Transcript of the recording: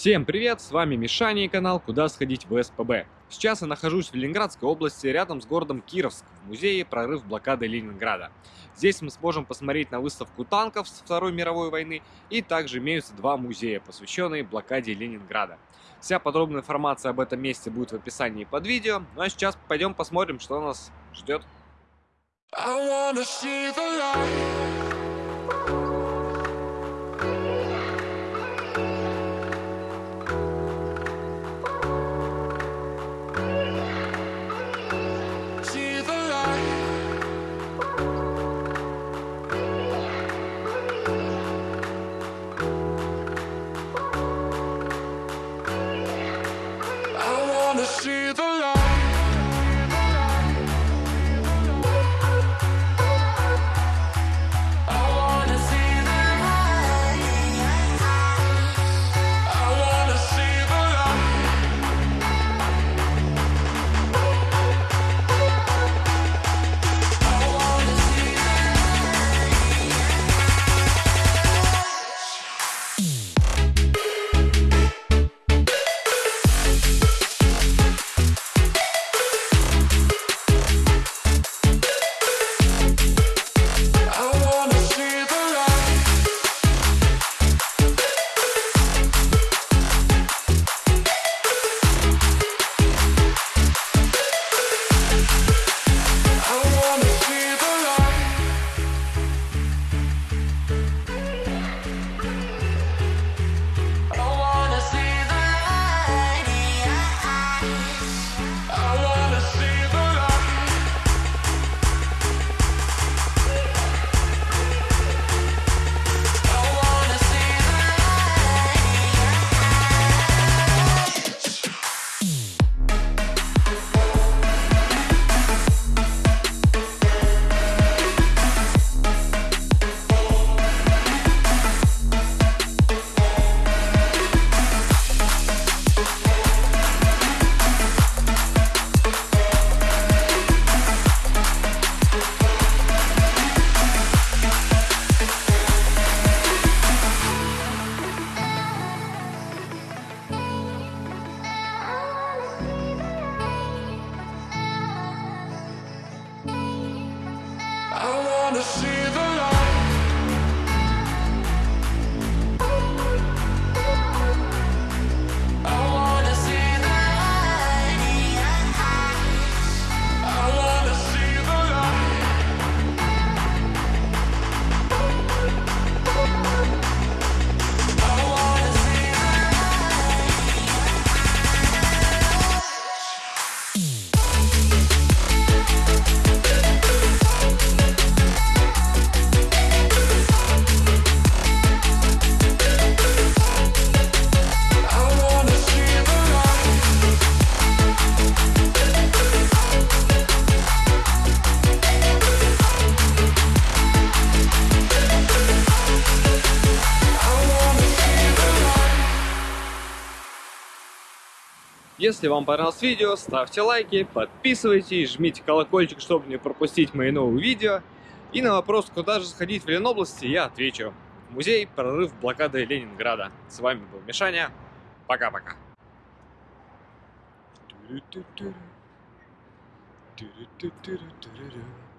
Всем привет, с вами Мишаня и канал «Куда сходить в СПБ». Сейчас я нахожусь в Ленинградской области, рядом с городом Кировск, в музее «Прорыв блокады Ленинграда». Здесь мы сможем посмотреть на выставку танков с Второй мировой войны, и также имеются два музея, посвященные блокаде Ленинграда. Вся подробная информация об этом месте будет в описании под видео, ну а сейчас пойдем посмотрим, что нас ждет. I wanna see the light. see. Если вам понравилось видео, ставьте лайки, подписывайтесь, жмите колокольчик, чтобы не пропустить мои новые видео. И на вопрос, куда же сходить в Ленобласти, я отвечу. Музей «Прорыв блокады Ленинграда». С вами был Мишаня. Пока-пока. Ту-ру-ту-ту-ру. Ту-ру-ту-ту-ру-ту-ру-ру.